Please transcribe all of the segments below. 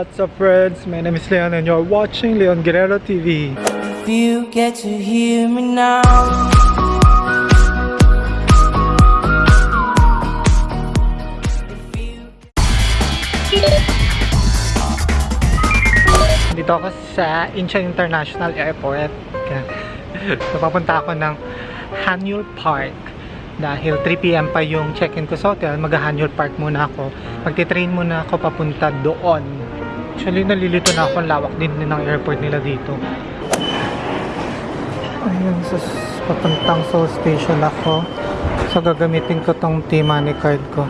What's up friends? My name is Leon and you're watching Leon Guerrero TV. If you get to hear me now. Dito ako sa Incheon International Airport. so, papunta ako ng Hanyul Park. Dahil 3pm pa yung check-in ko sa hotel, mag-Hanyul Park muna ako. Magti-train muna ako papunta doon. Actually, nalilito na ako. Lawak din ng airport nila dito. Ayun, so, papuntang Seoul Station ako. So, gagamitin ko tong T-Money card ko.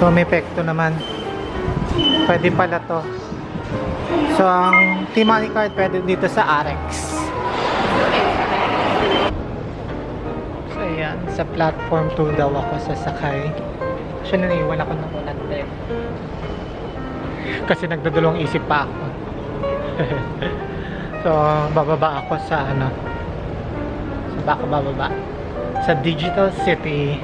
So, may pekto naman. Pwede pala to. So, ang T-Money card pwede dito sa Arex. So, ayan. Sa platform 2 daw ako sasakay. Siya na naiwan ako ng. Kasi nagdadalawang isip pa ako. so, bababa ako sa ano. Sa baka bababa. Sa Digital City.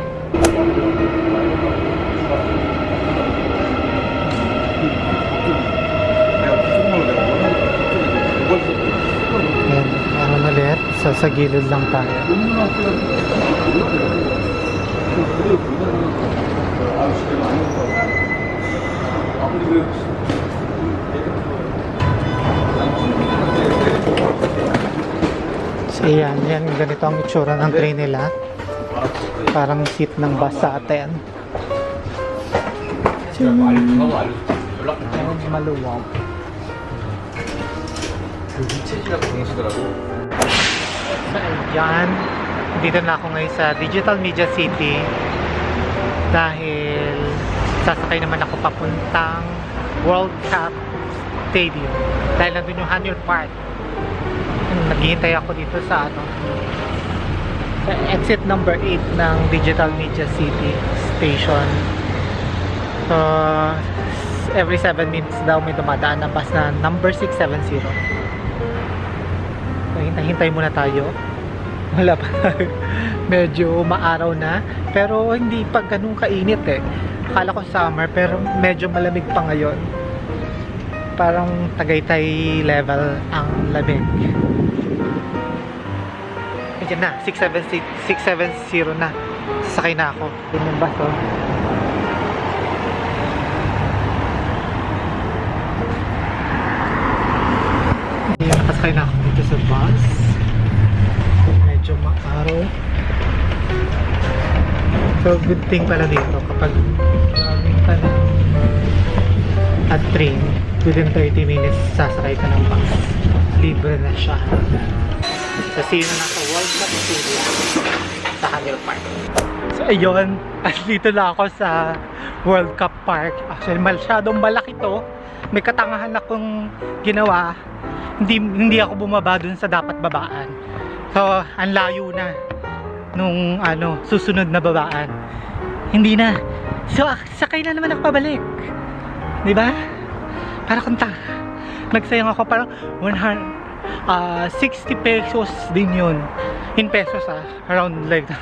Ayan, meron ulit. So, sa gilid lang tayo. So, ayan, yan. Ganito ang itsura ng train nila. Parang seat ng bus sa atin. Maluwag. So, ayan. Dito na ako ngayon sa Digital Media City. Dahil sasakay naman ako papuntang World Cup Stadium. Dahil nandun yung Hanyul Park. Naghihintay ako dito sa ano sa exit number 8 ng Digital Media City Station. So, every 7 minutes daw may dumadaan na bus na number 670. So, hintay-hintay muna tayo. Wala pa. medyo maaraw na. Pero hindi pa ganun kainit eh. Akala ko summer pero medyo malamig pa ngayon. Parang Tagaytay level ang lamig. Ayan na, 670, 670 na. Sasakay na ako. Yun yung bus oh. Ayan, nakasakay na ako dito sa bus. Medyo maaraw. So, good thing pala dito kapag galing ka ng at train, within 30 minutes sasakay ka ng bus. Libre na siya. See you na lang Stadium sa Hangil Park. So, ayun. At dito na ako sa World Cup Park. Actually, masyadong malaki to. May katangahan akong ginawa. Hindi, hindi ako bumaba dun sa dapat babaan. So, ang layo na nung ano, susunod na babaan. Hindi na. So, ak- sakay na naman ako pabalik. 'Di ba? Para kung ta nagsayang ako parang 100 ah 60 pesos din yun. In pesos ah, around like.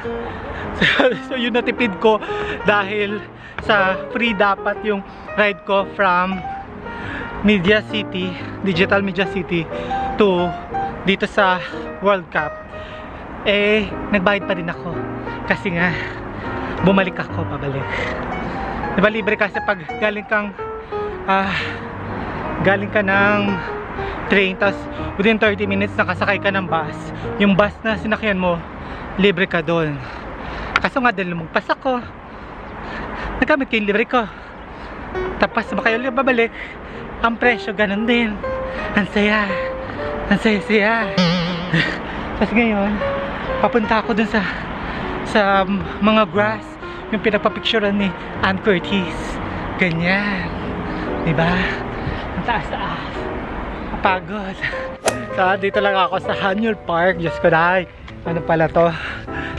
So, yun natipid ko dahil sa free dapat yung ride ko from Media City, Digital Media City to dito sa World Cup. Eh, nagbayad pa din ako. Kasi nga, bumalik ako pabalik. Diba libre kasi pag galing kang ah, galing ka ng train tas within 30 minutes nakasakay ka ng bus. Yung bus na sinakyan mo libre ka doon. Kaso nga dahil lumagpas ako nagamit ko yung libre ko. Tapos ba kayo babalik. Ang presyo ganun din. Ang saya. Ang saya saya tapos ngayon papunta ako dun sa sa mga grass yung pinagpapicturean ni Ann Curtis. Ganyan. Diba? Ang taas taas pagod. So dito lang ako sa Hanyul Park. Diyos ko dahil ano pala to?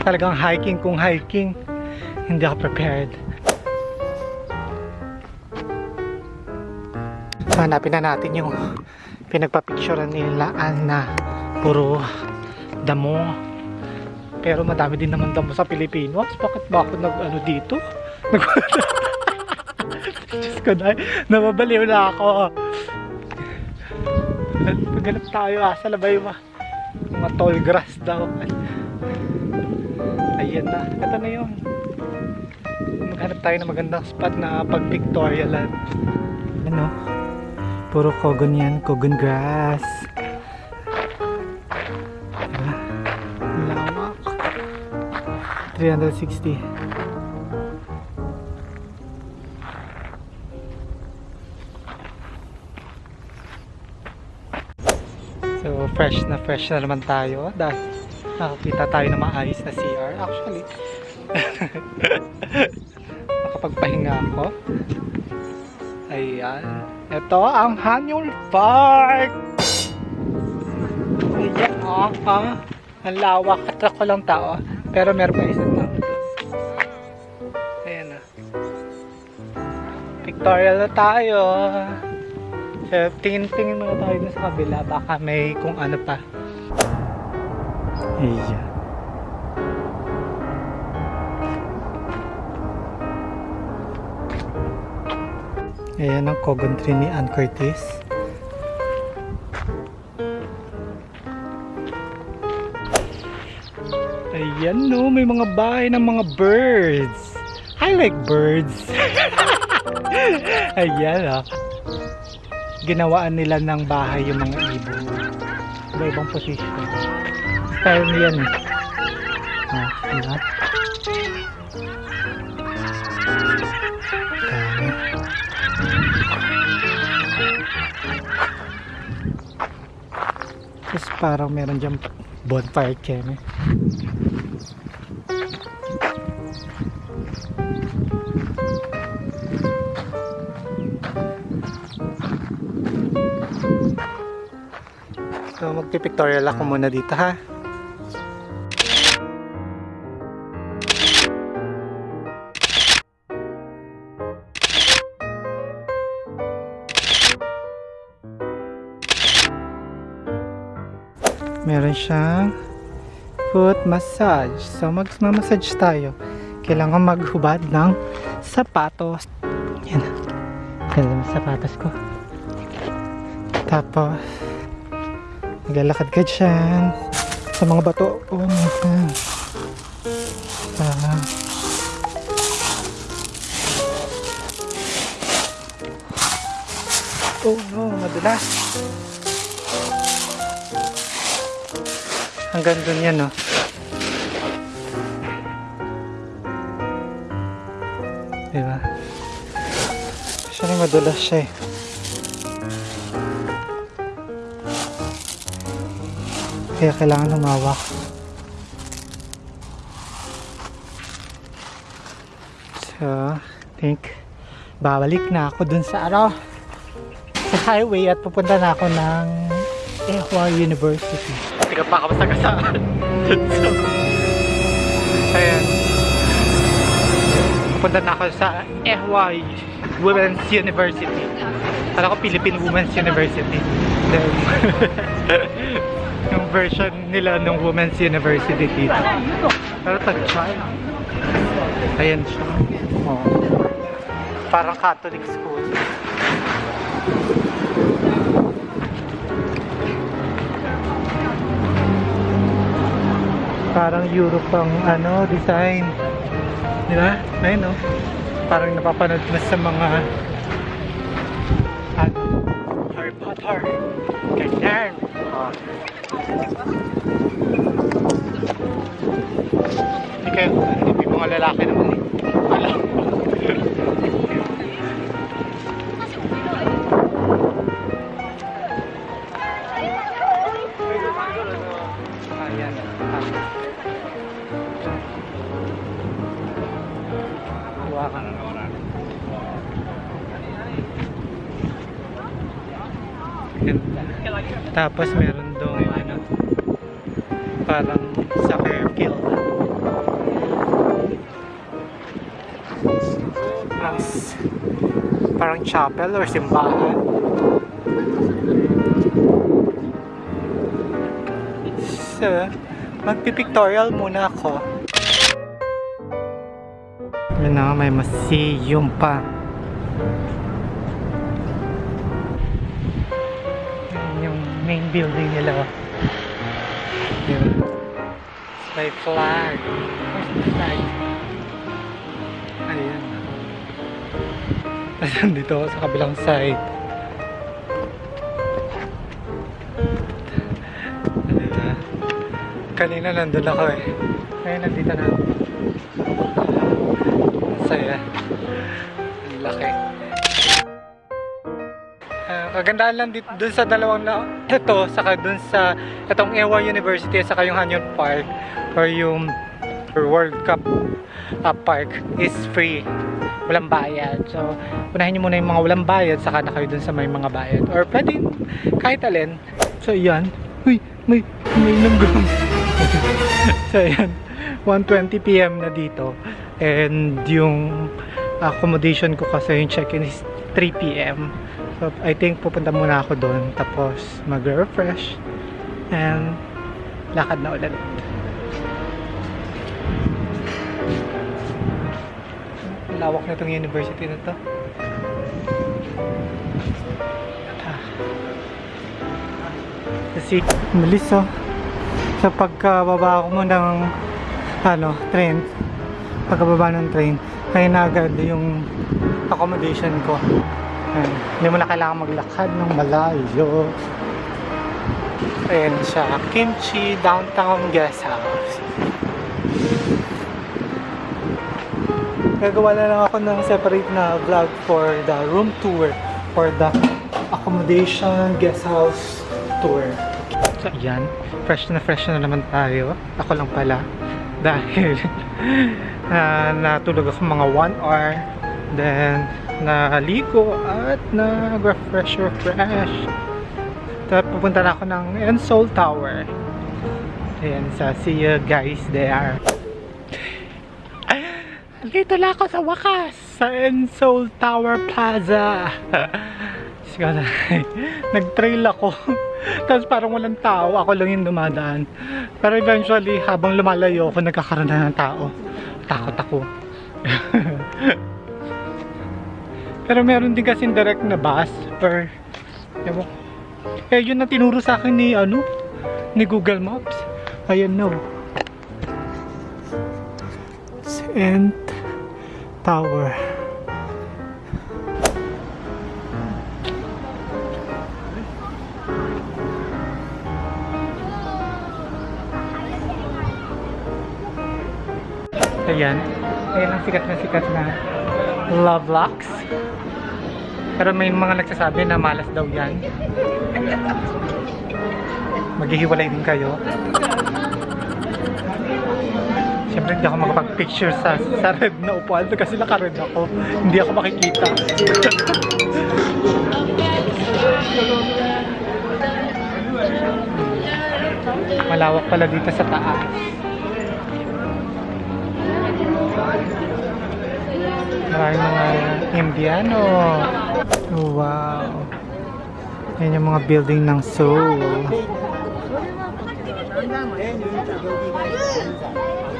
Talagang hiking kung hiking. Hindi ako prepared. So hanapin na natin yung pinagpapicturean nila na puro damo. Pero madami din naman damo sa Pilipinas bakit ba ako nag ano dito? Nag Diyos ko na, nababaliw na ako. Paghanap tayo, asa na ba yung mga, tall grass daw? Ayan na, ito na yun. Maghanap tayo ng magandang spot na pag Victorialand. Ano? Puro kogon yan, kogon grass. Diba? Lawak. 360. Fresh na fresh na naman tayo dahil nakakita tayo ng maayos na CR. Actually, makapagpahinga ako. Ayan. Ito ang Hanyul Park! Ayan, oh, oh. Ang lawak. Atrak ko lang tao. Pero meron pa tao doon. Ayan na. Pictorial na tayo. So, tingin-tingin muna tayo dun sa kabila. Baka may kung ano pa. Ayan. Ayan ang Cogon tree ni Ann Curtis. Ayan no, may mga bahay ng mga birds. I like birds. Ayan ah. Ginawaan nila ng bahay yung mga ibon. Iba-ibang position. Style niyan eh. Ah, diba? Tapos parang meron dyan bonfire camp eh. So magpipictorial ako muna dito ha. Meron siyang foot massage. So mag-massage tayo. Kailangan maghubad ng sapatos. Yan. Ganda ng sapatos ko. Tapos, maglalakad ka dyan. Sa mga bato. Oh my God. Ah. Oh no, madulas. Hanggang dun yan, no? Diba? Siya rin madulas siya eh. Kaya kailangan humawak. So, think babalik na ako dun sa ano sa highway at pupunta na ako ng Ehwa University. Ka pa ako masagasaan. so, ayan. Pupunta na ako sa Ehwa Women's University. Alam ko Philippine Women's University. Then, version nila ng Women's University dito. Pero tag-try. Ayan siya. Oh. Parang Catholic school. Parang Europe ang ano, design. Di ba? Ayun no? Parang napapanood na sa mga Ganda. Tapos meron doon ano, parang soccer field. Plus, parang chapel or simbahan. So, magpipictorial muna ako. Yun na, may museum pa. Building nila. Yun. May flag. Where's the flag? Ayan. Tapos nandito ako sa kabilang side. Ayan. Kanina nandun ako eh. Ngayon nandito na ako. Ang Saya. Ang laki. Ah, kagandahan lang dito dun sa dalawang na ito saka dun sa itong Ewa University saka yung Hanyon Park or yung World Cup ah, Park is free. Walang bayad. So unahin nyo muna yung mga walang bayad saka na kayo dun sa may mga bayad. Or pwede kahit alin. So yan. Uy may may langgam so yan. 1.20pm na dito. And yung accommodation ko kasi yung check-in is 3pm So, I think pupunta muna ako doon tapos mag-refresh and lakad na ulit. Lawak na itong university na to. Ah. Kasi, malis oh. Sa pagkababa ko mo ng ano, train, pagkababa ng train, kaya na agad yung accommodation ko. Ayan. Hindi mo na kailangan maglakad ng malayo. Ayan siya. Kimchi Downtown Guest House. Gagawa na lang ako ng separate na vlog for the room tour for the accommodation guest house tour. So, ayan. Fresh na fresh na naman tayo. Ako lang pala. Dahil na natulog ako mga 1 hour. Then, naligo at nag-refresh refresh. Tapos pupunta na ako ng Ensol Tower. Ayan, sa see you guys there. Dito na ako sa wakas sa Ensol Tower Plaza. Na. Nag-trail ako. Tapos parang walang tao. Ako lang yung dumadaan. Pero eventually, habang lumalayo ako, nagkakaroon na ng tao. Takot ako. Pero meron din kasing direct na bus ewan ko. Eh yun na tinuro sa akin ni ano ni Google Maps. Ayan no. St. Tower. Ayan. Ayan ang sikat na sikat na Love Locks. Pero may mga nagsasabi na malas daw yan. Maghihiwalay din kayo. Siyempre hindi ako makapag-picture sa, sa red na upuan kasi naka-red ako. Hindi ako makikita. Malawak pala dito sa taas. Maraming mga Indiano. Oh, wow. Yan yung mga building ng Seoul.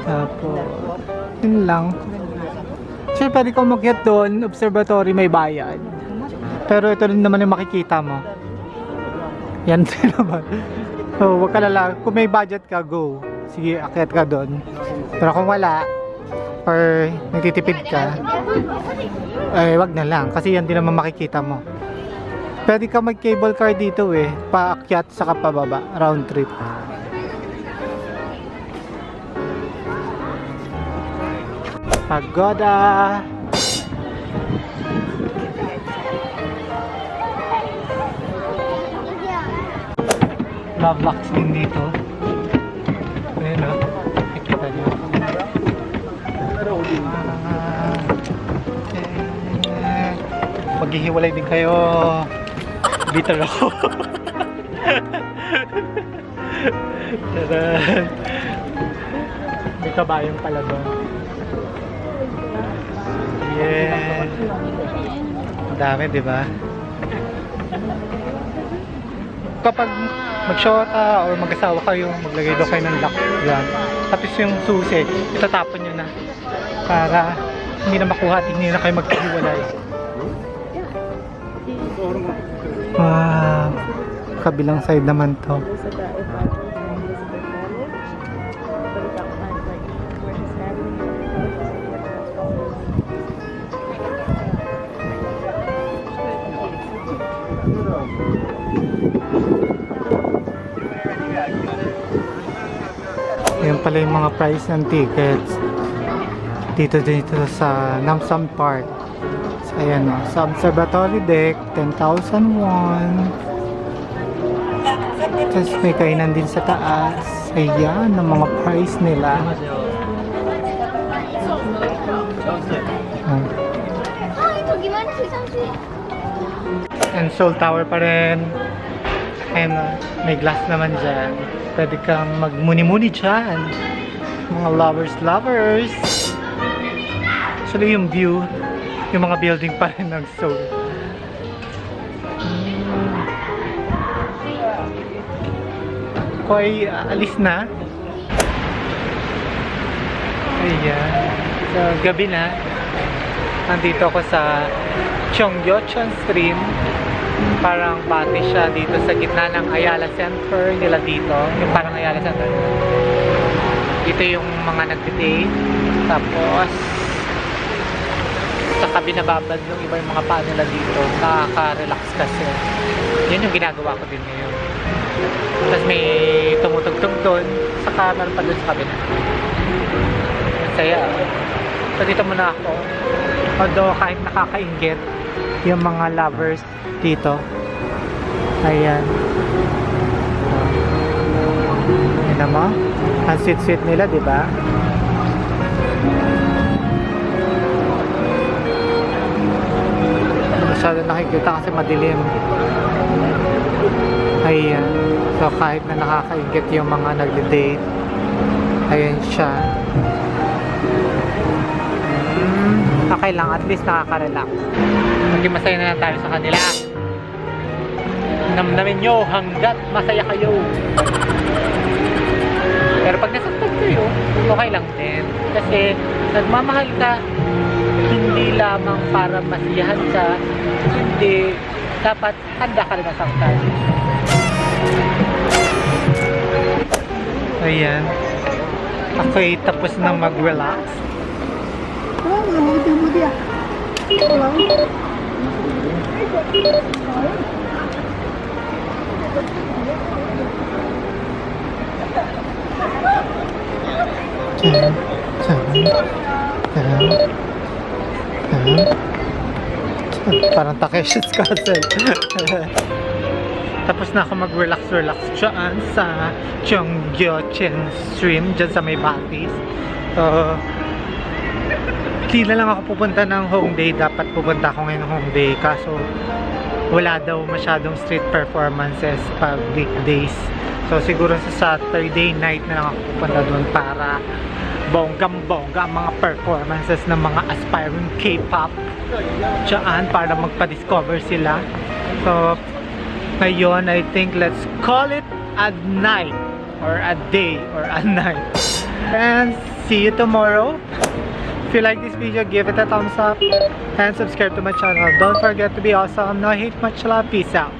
Tapos, yun lang. Sure, pwede ko umakyat doon. Observatory may bayad. Pero ito rin naman yung makikita mo. Yan din naman. So, wag ka lala. Kung may budget ka, go. Sige, akyat ka doon. Pero kung wala, or nagtitipid ka, eh, wag na lang. Kasi yan din naman makikita mo. Pwede ka mag cable car dito eh. Paakyat sa kapababa. Round trip. Pagoda! Locks din dito. Maghihiwalay din kayo. Bitter ako. Taran. May kabayong pala doon. Yeah. Ang dami, di ba? Kapag mag-shota or mag-asawa kayo, maglagay daw kayo ng lock. Yan. Tapos yung susi, itatapon nyo na. Para hindi na makuha at hindi na kayo magkahiwalay. Wow. Kabilang side naman to. Ayan pala yung mga price ng tickets. Dito dito sa Namsan Park. Ayan o. Sa observatory deck, 10,000 won. Tapos may kainan din sa taas. Ayan, ang mga price nila. Ah? And Seoul Tower pa rin. And uh, may glass naman dyan. Pwede kang magmuni-muni dyan. Mga lovers, lovers. Actually, yung view, yung mga building pa rin ng Seoul. Ako alis na. Ayan. So, gabi na. Nandito ako sa Cheonggyecheon Stream. Parang bati siya dito sa gitna ng Ayala Center nila dito. Yung parang Ayala Center. Dito yung mga nagtitake. Tapos, saka binababad yung iba yung mga paa nila dito. Nakaka-relax kasi. Yan yung ginagawa ko din ngayon. Tapos may tumutugtog doon. Saka meron pa doon sa kabila. Masaya. So dito muna ako. Although kahit nakakaingit yung mga lovers dito. Ayan. Ayan naman. Ang sweet-sweet nila, di Masyado nakikita kasi madilim. Ayan. So kahit na nakakaingit yung mga nagde-date. Ayan siya. Mm, okay lang, at least nakaka-relax. Maging masaya na tayo sa kanila. Namnamin nyo hanggat masaya kayo. Pero pag nasaktan kayo, okay lang din. Kasi nagmamahal ka, hindi lamang para masiyahan ka, hindi dapat handa ka rin masaktan. Ayan. Ako'y tapos na mag-relax. Tan, tan. Parang Takeshi's Castle. Tapos na ako mag-relax-relax dyan sa Cheonggyecheon Stream, dyan sa may Batis. So, di na lang ako pupunta ng Hongdae. Dapat pupunta ako ngayon ng Hongdae. Kaso, wala daw masyadong street performances pag weekdays. So, siguro sa Saturday night na lang ako pupunta doon para bonggang-bongga ang mga performances ng mga aspiring K-pop dyan para magpa-discover sila. So, ngayon, I think let's call it a night or a day or a night. And see you tomorrow. If you like this video, give it a thumbs up and subscribe to my channel. Don't forget to be awesome. No hate, much love. Peace out.